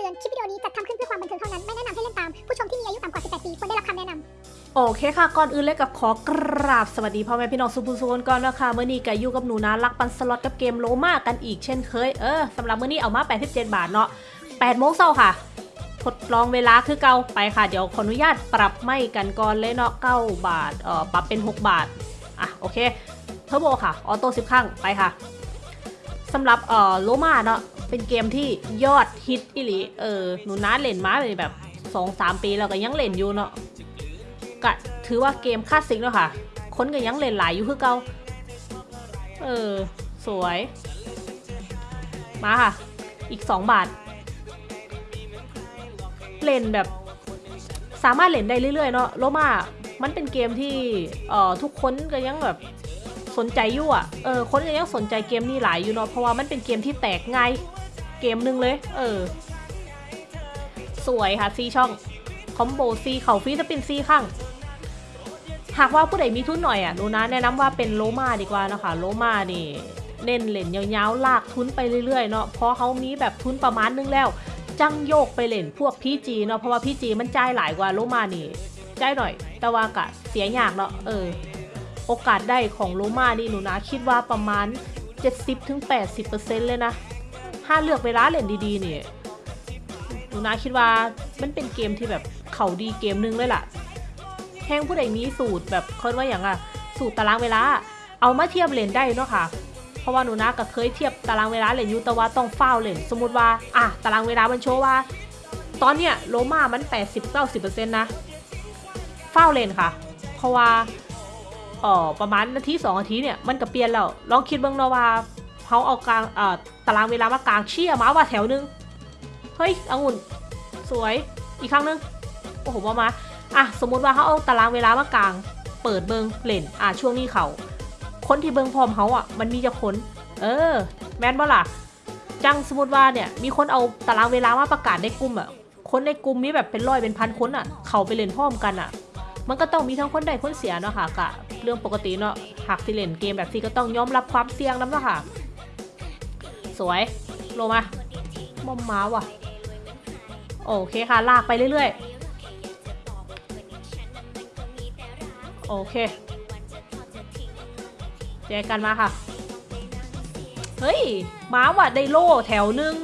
ตือน คลิปวิดีโอนี้จัดทำขึ้นเพื่อความบันเทิงเท่านั้น ไม่แนะนำให้เล่นตาม ผู้ชมที่มีอายุต่ำกว่า 18 ปีควรได้รับคำแนะนำ โอเคค่ะ ก่อนอื่นเลยกับขอกราบสวัสดีพ่อแม่พี่น้องสุภูสุนก่อนนะคะเมื่อนี้ก็อยู่กับหนูนะรักปันสล็อตกับเกมโลมากันอีกเช่นเคย เออสำหรับเมื่อนี้เอามา 87 บาทเนาะ8โมงเช้าค่ะ ทดลองเวลาคือเก่าไปค่ะ เดี๋ยวขออนุญาตปรับไม่กันก่อนเลยเนาะ9บาท เอ่อ ปรับเป็น 6 บาท อะ โอเค เทอร์โบค่ะ ออโต้10ครั้ง ไปค่ะสำหรับเอ่อโลมาเนาะ เป็นเกมที่ยอดฮิตอิหลี เออ หนูนะเล่นมาเลยแบบ2-3ปีแล้วก็ยังเล่นอยู่เนาะก็ถือว่าเกมคลาสสิกแล้วค่ะ คนก็ยังเล่นหลายอยู่คือเก่าเออ สวย มาค่ะ อีก2บาท เล่นแบบ สามารถเล่นได้เรื่อยๆเนาะโลมา มันเป็นเกมที่เอ่อทุกคนก็ยังแบบสนใจอยู่อะ เออ คนก็ยังสนใจเกมนี้หลายอยู่เนาะ เพราะว่ามันเป็นเกมที่แตกง่าย เกมหนึ่งเลย เออ สวยค่ะสี่ช่อง combo สี่เข้าฟรีจะเป็นสี่ครั้ง หากว่าผู้ใดมีทุนหน่อยอะหนูนะแนะนำว่าเป็น Roma ดีกว่านะคะ Roma นี่เน้นเล่นยาวๆลากทุนไปเรื่อยๆเนาะเพราะเขามีแบบทุนประมาณนึงแล้ว จังโยกไปเล่นพวก PG เนาะเพราะว่า PG มันจ่ายหลายกว่า Roma นี่จ่ายหน่อย แต่ว่ากะเสียยากเนาะเออ โอกาสได้ของโลมานี่หนูนะคิดว่าประมาณ 70-80%เลยนะ ถ้าเลือกเวลาเล่นดีๆนี่หนูนาคิดว่ามันเป็นเกมที่แบบเขาดีเกมนึงเลยล่ะแห้งผู้ใดมีสูตรแบบเคินว่าอย่างอะสูตรตารางเวลา เอามาเทียบเลนได้เนาะค่ะ เพราะว่าหนูนาก็เคยเทียบตารางเวลาเลนยูแต่ว่าต้องเฝ้าเลนสมมติว่าอะตารางเวลามันโชว์ว่า ตอนเนี้ยโลมามัน 80-90%นะเฝ้าเลนค่ะ เพราะว่าเอ่อประมาณนาทีสองนาทีเนี่ยมันก็เปลี่ยนแล้ว ลองคิดเบ้างนว่า เขาเอากลางเอ่อตารางเวลามากลางเชี่ยมาว่าแถวนึง เฮ้ยองุ่นสวยอีกครั้งหนึง โอ้โหมามาอะสมมุติว่าเขาเอาตารางเวลามากลาง เปิดเบิงเล่นอะช่วงนี้เขาคนที่เบิงพร้อมเขาอะมันมีจะคนเออ แมนบ่ล่ะจังสมมติว่าเนี่ยมีคนเอาตารางเวลามาประกาศในกลุ่มอะคนในกลุ่มนี้แบบเป็นร้อยเป็นพันคนอะ เขาไปเล่นพร้อมกันอะ มันก็ต้องมีทั้งคนได้คนเสียเนาะค่ะกะเรื่องปกติเนาะหากสิเล่นเกมแบบนี้ก็ต้องยอมรับความเสี่ยงน้ำเนาะค่ะ สวยลงมามอมม้าว่ะ โอเคค่ะ ลากไปเรื่อยๆ โอเคแจกันมาค่ะ เฮ้ย ม้าว่ะได้โล่แถวหนึ่ง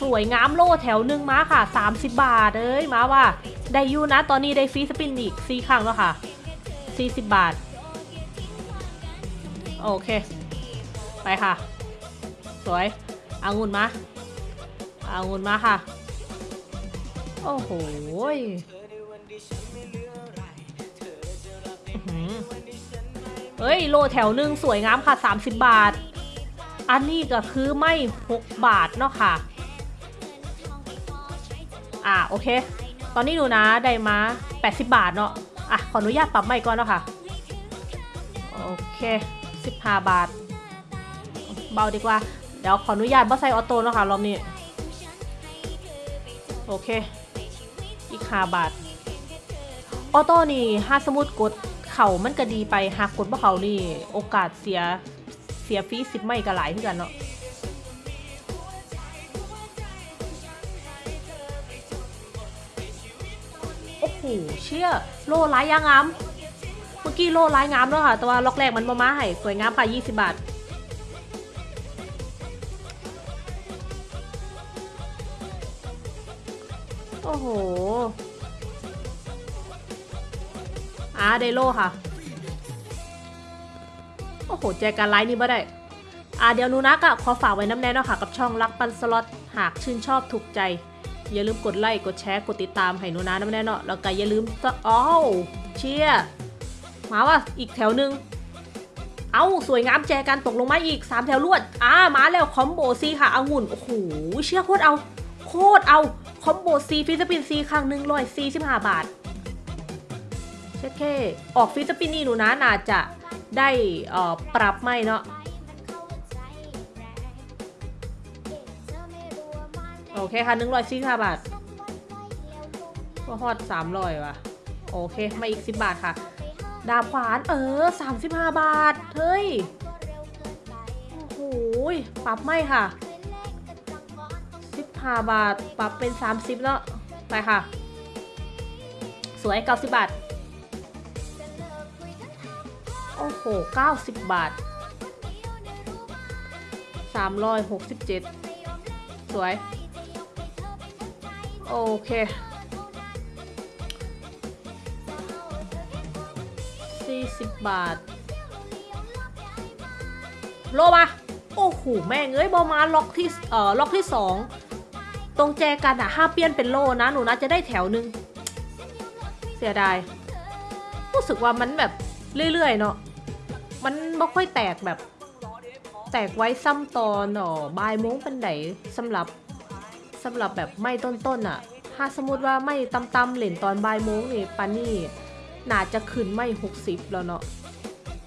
สวยงามโล่แถวหนึ่งม้าค่ะ 30 บาทเอ้ยม้าว่ะได้ยูนะ ตอนนี้ได้ฟรีสปินอีกซีครั้งแล้วค่ะ 40 บาท โอเค ไปค่ะ สวย เอางุ่นมาเอางุ่นมาค่ะ โอ้โหยอื้อหือเฮ้ยโลแถวหนึ่งสวยงามค่ะ 30 บาท อันนี้ก็คือไม่ 6 บาทเนาะค่ะ อ่าโอเค ตอนนี้หนูนะได้มา 80 บาทเนาะ อะ ขออนุญาตปรับใหม่ก่อนเนาะค่ะ โอเค 15 บาท เบาดีกว่า ดี๋ยวขออนุญาตบ่ใส่ออโต้เนาะค่ะรอบนี้ โอเค อีกหาบาท ออโต้นี่ถ้าสมมติกดเข่ามันก็ดีไปหากกดบ่เขานี่ โอกาสเสียเสียฟรีสิบไม่ก็หลายที่กันเนาะโอ้โหเชื่อโลร้ายยางงาม เมื่อกี้โลร้ายงามแล้วค่ะแต่ว่าล็อกแรกมันมามาให้สวยงามค่ะ20 บาท โอ้โหอ่าไดโลค่ะ โอ้โห แจกันไลน์นี่บ่ได้อ่าเดี๋ยวนูนะก็ขอฝากไว้น้ำแน่เนาะค่ะกับช่องรักปันสล็อตหากชื่นชอบถูกใจ อย่าลืมกดไลค์กดแชร์กดติดตามให้นูนะน้ำแน่เนาะแล้วก็อย่าลืมอ้าวเชียมาว่ะอีกแถวหนึ่งเอาสวยงามแจกันตกลงมาอีก 3 แถวรวดอ่ามาแล้วคอมโบซีค่ะอางุ่นโอ้โหเชื่อโคตรเอา โคตรเอา คอมโบซีฟิสปินซีครั้งหนึ่งร้อยสี่สิบห้าบาทเช็ดเคออกฟิสปินนี่หนูนะน่าจะได้ปรับไม่เนาะโอเคค่ะหนึ่งร้อยสี่สิบห้าบาทก็ฮอดสามร้อยว่ะ โอเค มาอีกสิบบาทค่ะ ดาบขวานเออสามสิบห้าบาท เฮ้ย โอ้โหปรับไม่ค่ะ 5 บาท ปรับเป็น 30เนาะไปค่ะ สวย 90 บาท โอ้โห 90 บาท 367 สวย โอเค40บาท โลมา โอ้โห แม่งเอ้ยบอมาล็อกที่ เอ่อ ล็อกที่2 ตรงแจกันอะห้าเปลี่ยนเป็นโลนะหนูนะจะได้แถวหนึ่งเสียดาย รู้สึกว่ามันแบบเรื่อยๆเนาะมันไม่ค่อยแตกแบบ แตกไว้ซ้ำตอนอ๋อบายโมงเป็นไหนสำหรับสำหรับแบบไม่ต้นๆอะถ้าสมมติว่าไม่ตำๆเหล่นตอนบายโมงนี่ปานนี่น่าจะขึ้นไม่หกสิบแล้วเนาะ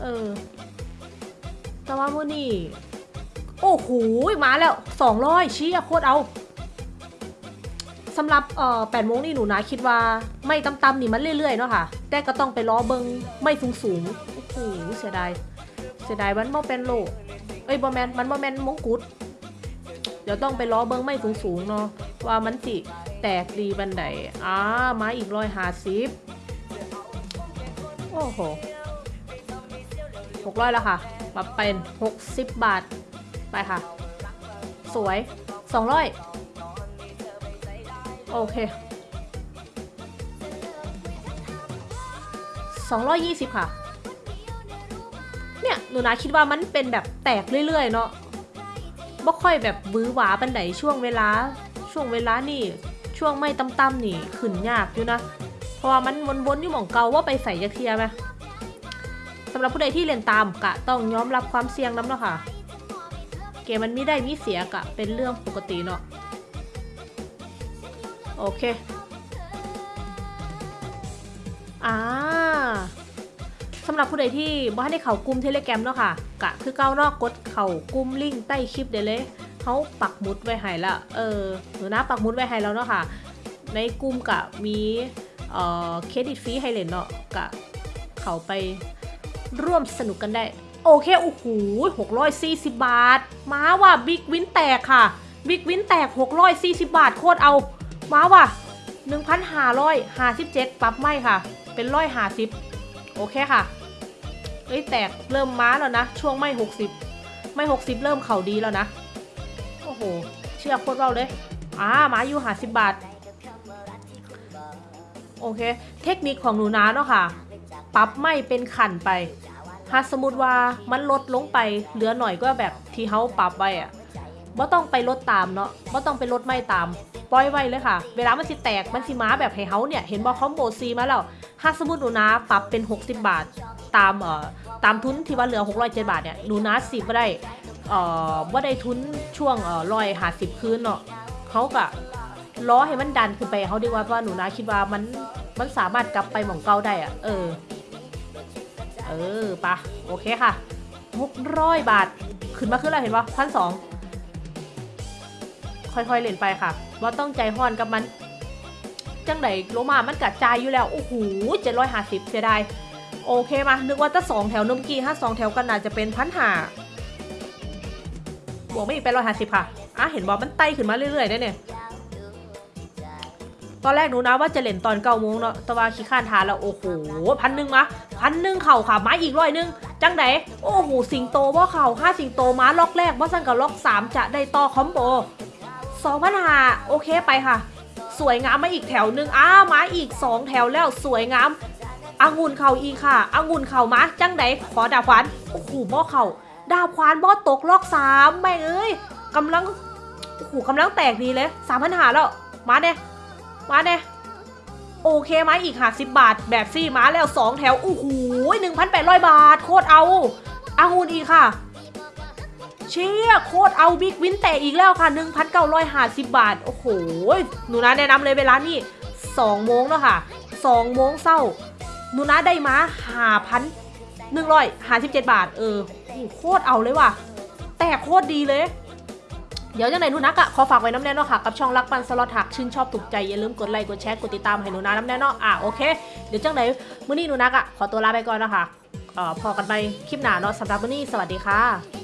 เออ แต่ว่ามื่อนี่โอ้โหมาแล้วสองร้อยชี้โคตรเอา สำหรับเอ่อแปดโมงนี่หนูนะคิดว่าไม่ตำๆนี่มันเรื่อยๆเนาะค่ะ แต่ก็ต้องไปล้อเบิงไม่สูงสูงๆโอ้โหเสียดายเสียดายมันบ่เป็นโลเอ้ยบอแมนมันบอแมนมงกุฎเดี๋ยวต้องไปล้อเบิงไม่สูงสูงๆเนาะว่ามันสิแตกดีบันไดอ่ามาอีกร้อยหาสิบโอ้โหหกร้อยแล้วค่ะปรับเป็นหกสิบบาทไปค่ะ สวยสองร้อย โอเคสองร้อยยี่สิบค่ะ เนี่ย หนูนาคิดว่ามันเป็นแบบแตกเรื่อยๆ เนาะบ่ค่อยแบบบื้อหวาปันไหนช่วงเวลา ช่วงเวลานี่ช่วงไม่ต่ำๆนี่ขึ้นยากอยู่นะ เพราะว่ามันวนๆอยู่หม่องเก่าว่าไปใส่ยาเทียไหมสำหรับผู้ใดที่เล่นตามกะต้องยอมรับความเสี่ยงน้ำเนาะค่ะ เกมมันมีได้มีเสียกะเป็นเรื่องปกติเนาะ โอเค อ่าสำหรับผู้ใดที่บ่ทันได้เข้ากลุ่ม Telegram เนาะค่ะ กะคือเก้านอกกดเข้ากลุ่มลิงก์ใต้คลิปเดียวเลยเขาปักหมุดไว้ให้ละเออหนูนะปักหมุดไว้ให้แล้วเนาะค่ะ ในกลุ่มกะมีเอ่อเครดิตฟรีให้เล่นเนาะกะเข้าไปร่วมสนุกกันได้ โอเคโอ้โห640บาท มาว่ะ big win แตกค่ะ big win แตก640บาทโคตรเอา มาว่ะ1,557ปรับไม่ค่ะ เป็นร้อยหาสิบโอเคค่ะเอ้ยแตกเริ่มม้าแล้วนะ ช่วงไม่ 60 ไม่ 60 เริ่มเข่าดีแล้วนะ โอ้โห เชื่อโคตรเราเลยอ่าม้าอยู่หาสิบบาท โอเค เทคนิคของหนูนาเนาะค่ะ ปรับไม่เป็นขันไปถ้าสมมติว่ามันลดลงไปเหลือหน่อยก็แบบที่เขาปรับไว้อะบ่ต้องไปลดตามเนาะบ่ต้องไปลดไม่ตาม ปล่อยไว้เลยค่ะ เวลามันสิแตกมันสิม้าแบบให้เขาเนี่ยเห็นบอคอมโบซีมาแล้วถ้าสมมติหนูนาปรับเป็น 60 บาท ตามเอ่อตามทุนที่ว่าเหลือ 607 บาทเนี่ยหนูนาสิบ่ได้เอ่อว่าได้ทุนช่วงเอ่อร้อยหาสิบคืนเนาะเขาก็ล้อให้มันดันขึ้นไปเขาดีกว่าเพราะว่าหนูนาคิดว่ามันมันสามารถกลับไปหม่องเก่าได้อะเออ เออปะโอเคค่ะ600 บาท ขึ้นมาขึ้นแล้วเห็นปะพันสองค่อยๆเล่นไปค่ะ ว่าต้องใจห้อนกับมัน จังไหนโลมามันกัดใจอยู่แล้ว โอ้โหเจ็ดร้อยห้าสิบเสียดาย โอเคมา นึกว่าจะสองแถวนมกี้ถ้าสองแถวกันน่าจะเป็นพันหาบวกไม่อีกเป็นร้อยห้าสิบค่ะ อะ เห็นบอกมันไต่ขึ้นมาเรื่อยๆได้เนี่ย ตอนแรกหนูนะว่าจะเล่นตอนเก้าโมงเนาะ แต่ว่าขี้ข้านทานแล้ว โอ้โห พันหนึ่งมาพันหนึ่งเข่าค่ะม้อีกร้อยหนึ่งจังไหน โอ้โห สิงโตว่าเข่าห้าสิงโตม้าล็อกแรกว่าสั่งกับล็อกสามจะได้ต่อคอมโบ สองพันหาโอเคไปค่ะ สวยงามมาอีกแถวหนึ่งอ้ามาอีกสองแถวแล้วสวยงามองุ่นเข่าอีค่ะองุ่นเข่ามาจังไดขอดาบควานโอ้โหบ่อเข่าดาบควานบ่อตกลอกสามแม่เอ้ยกำลังโอ้โหกำลังแตกดีเลยสามพันหาแล้วมาเน่มาเน่โอเคไหมอีกค่ะสิบบาท แบบซี่มาแล้วสองแถวโอ้โหหนึ่งพันแปดร้อยบาท โคตรเอาองุ่นอีกค่ะ เชี่ยโคตรเอา big win แตกอีกแล้วค่ะ 1,950 บาท โอ้โห หนูนะแนะนำเลยเวลานี่2โมงแล้วค่ะ2โมงเช้าหนูนะได้มา5,157 บาท เออโอ้โหโคตรเอาเลยว่ะ แต่โคตรดีเลยเดี๋ยวจังไหนหนูนักอะขอฝากไว้น้ำแน่เนอนค่ะ กับช่องรักปันสล็อตหักชื่นชอบถูกใจ อย่าลืมกดไลค์กดแชร์กดติดตามให้หนูนาน้ำแน่เนอนอะโอเค เดี๋ยวจังไหนมื้อนี้หนูนักอะขอตัวลาไปก่อนนะคะเอ่อพอกันไปคลิปหน้าเนาะสำหรับมื้อนี้สวัสดีค่ะ